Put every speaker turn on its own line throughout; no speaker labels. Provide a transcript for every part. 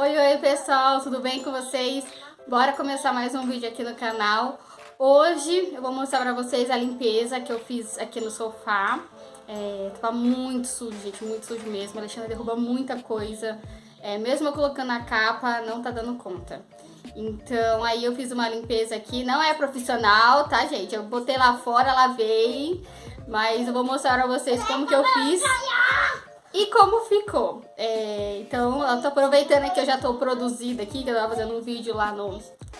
Oi, oi pessoal, tudo bem com vocês? Bora começar mais um vídeo aqui no canal. Hoje eu vou mostrar pra vocês a limpeza que eu fiz aqui no sofá. É, tava muito sujo, gente, muito sujo mesmo. A Alexandra derruba muita coisa. É, mesmo eu colocando a capa, não tá dando conta. Então, aí eu fiz uma limpeza aqui. Não é profissional, tá, gente? Eu botei lá fora, lavei. Mas eu vou mostrar pra vocês como que eu fiz e como ficou. É, então, eu tô aproveitando que eu já tô produzida aqui, que eu tava fazendo um vídeo lá no,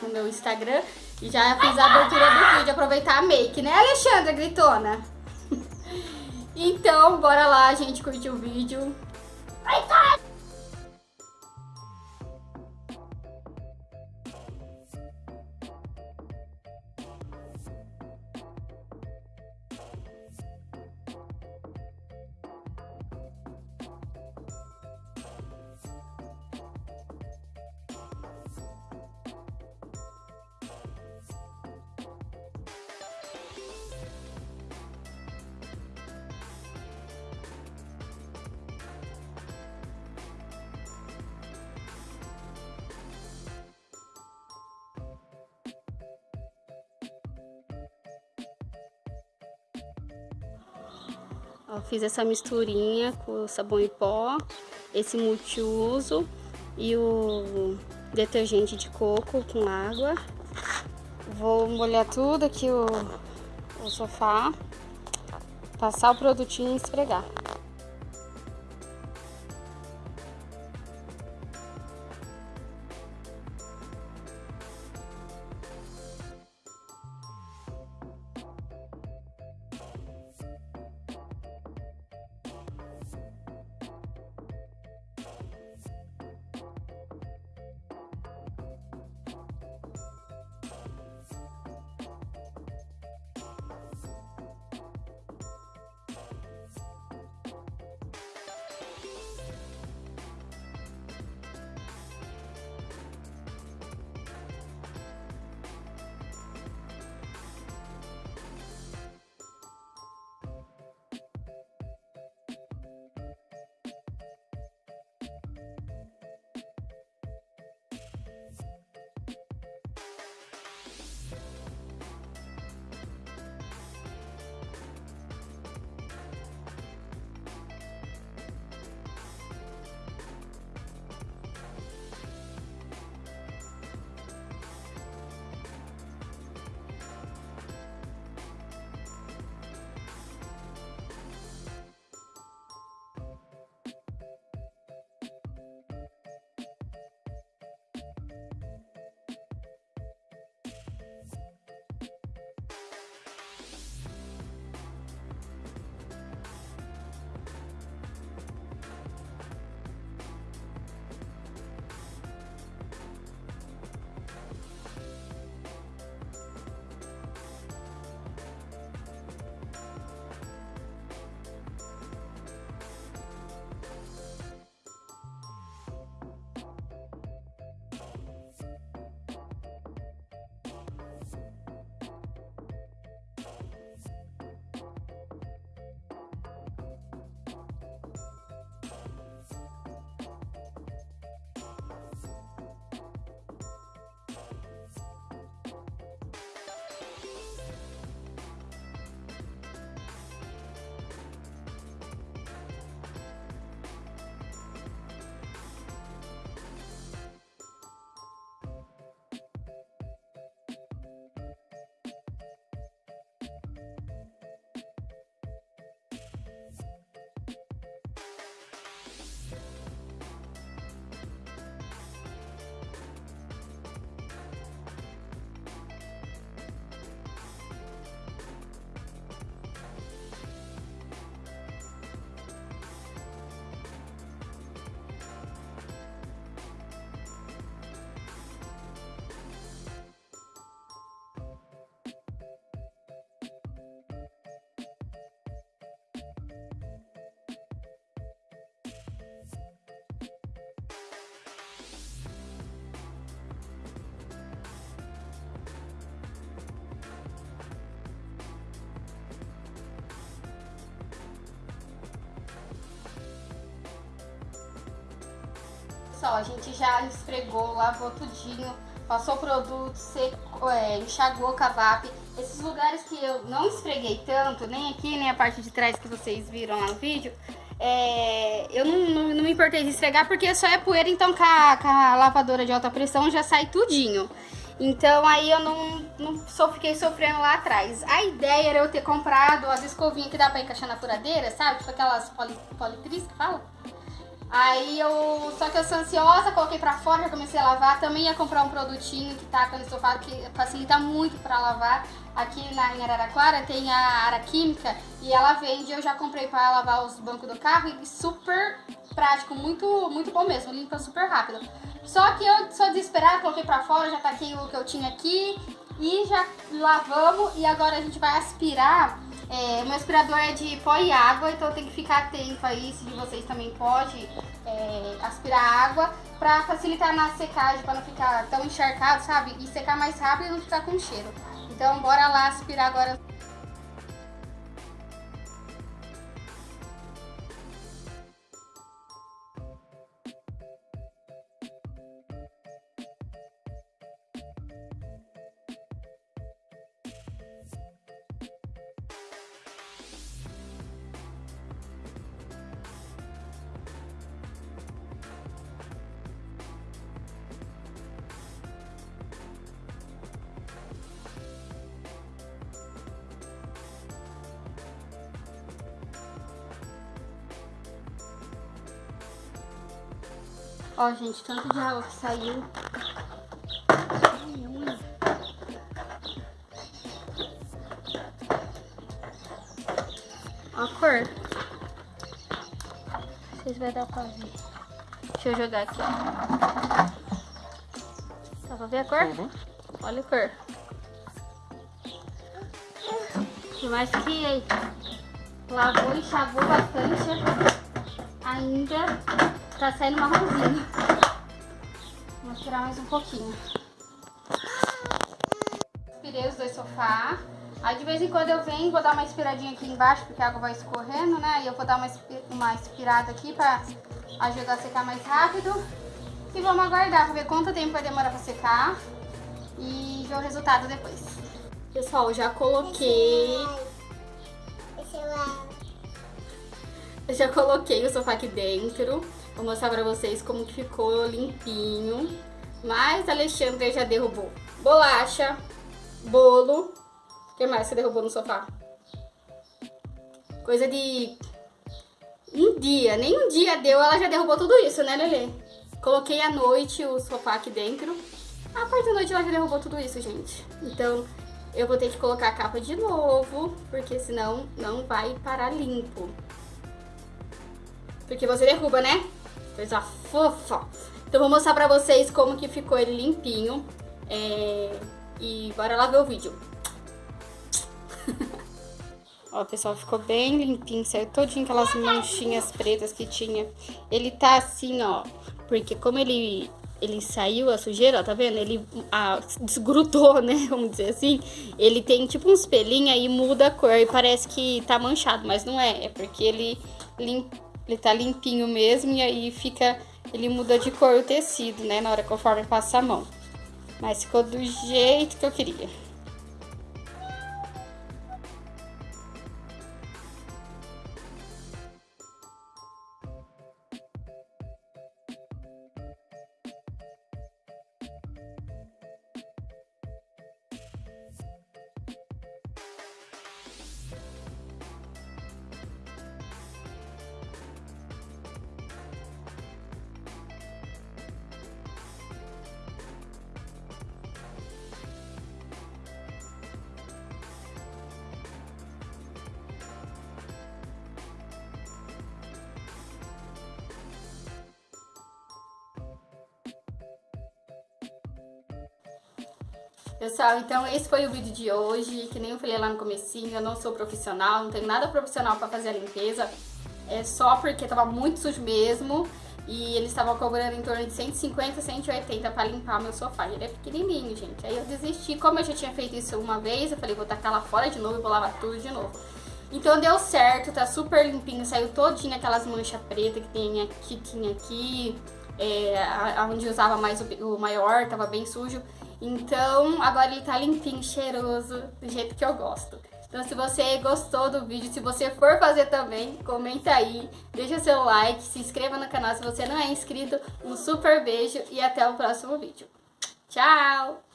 no meu Instagram. E já fiz a abertura do vídeo, aproveitar a make, né, Alexandra Gritona? então, bora lá, gente, curtir o vídeo. Ó, fiz essa misturinha com sabão em pó, esse multiuso e o detergente de coco com água. Vou molhar tudo aqui o, o sofá, passar o produtinho e esfregar. Pessoal, a gente já esfregou, lavou tudinho, passou o produto, secou, é, enxagou o cavap. Esses lugares que eu não esfreguei tanto, nem aqui, nem a parte de trás que vocês viram lá no vídeo, é, eu não, não, não, me importei de esfregar porque só é poeira, então com a, com a lavadora de alta pressão já sai tudinho. Então aí eu não, não só fiquei sofrendo lá atrás. A ideia era eu ter comprado as escovinhas que dá pra encaixar na furadeira, sabe? Tipo aquelas poli, politriz que fala. Aí eu, só que eu sou ansiosa, coloquei pra fora, já comecei a lavar. Também ia comprar um produtinho que tá no sofá, que facilita muito pra lavar. Aqui na, em Araraquara tem a Ara Química e ela vende, eu já comprei pra lavar os bancos do carro e super prático, muito, muito bom mesmo, limpa super rápido. Só que eu sou desesperada, coloquei pra fora, já taquei o que eu tinha aqui e já lavamos e agora a gente vai aspirar é, meu aspirador é de pó e água, então tem que ficar atento aí se vocês também pode é, aspirar água para facilitar na secagem, para não ficar tão encharcado, sabe? E secar mais rápido e não ficar com cheiro. Então bora lá aspirar agora Ó, gente, tanto de água que saiu. Ó a cor. Vocês vão dar pra ver. Deixa eu jogar aqui, ó. Dá pra ver a cor? Uhum. Olha a cor. E mais que lavou e enxagou bastante. Ainda Tá saindo marronzinho. Vou tirar mais um pouquinho. Aspirei os dois sofás. Aí de vez em quando eu venho, vou dar uma aspiradinha aqui embaixo, porque a água vai escorrendo, né? E eu vou dar uma, uma aspirada aqui pra ajudar a secar mais rápido. E vamos aguardar pra ver quanto tempo vai demorar pra secar. E ver o resultado depois. Pessoal, já coloquei... Eu já coloquei o sofá aqui dentro. Vou mostrar pra vocês como que ficou limpinho. Mas a Alexandre já derrubou bolacha, bolo. O que mais você derrubou no sofá? Coisa de um dia, nem um dia deu, ela já derrubou tudo isso, né, Lelê? Coloquei à noite o sofá aqui dentro. A parte da noite ela já derrubou tudo isso, gente. Então, eu vou ter que colocar a capa de novo, porque senão não vai parar limpo. Porque você derruba, né? Coisa fofa. Então vou mostrar pra vocês como que ficou ele limpinho. É... E bora lá ver o vídeo. Ó, pessoal, ficou bem limpinho, saiu todinho aquelas manchinhas pretas que tinha. Ele tá assim, ó, porque como ele, ele saiu a sujeira, ó, tá vendo? Ele a, desgrudou, né, vamos dizer assim. Ele tem tipo uns pelinhos aí, muda a cor e parece que tá manchado, mas não é. É porque ele limpa ele tá limpinho mesmo e aí fica, ele muda de cor o tecido, né, na hora conforme passa a mão. Mas ficou do jeito que eu queria. Pessoal, então esse foi o vídeo de hoje, que nem eu falei lá no comecinho, eu não sou profissional, não tenho nada profissional pra fazer a limpeza, é só porque tava muito sujo mesmo, e eles estavam cobrando em torno de 150, 180 pra limpar meu sofá, ele é pequenininho, gente, aí eu desisti, como eu já tinha feito isso uma vez, eu falei, vou tacar lá fora de novo vou lavar tudo de novo. Então deu certo, tá super limpinho, saiu todinho aquelas manchas pretas que, tem, que tinha aqui, é, onde usava mais o, o maior, tava bem sujo. Então, agora ele tá limpinho, cheiroso, do jeito que eu gosto. Então, se você gostou do vídeo, se você for fazer também, comenta aí, deixa seu like, se inscreva no canal se você não é inscrito. Um super beijo e até o próximo vídeo. Tchau!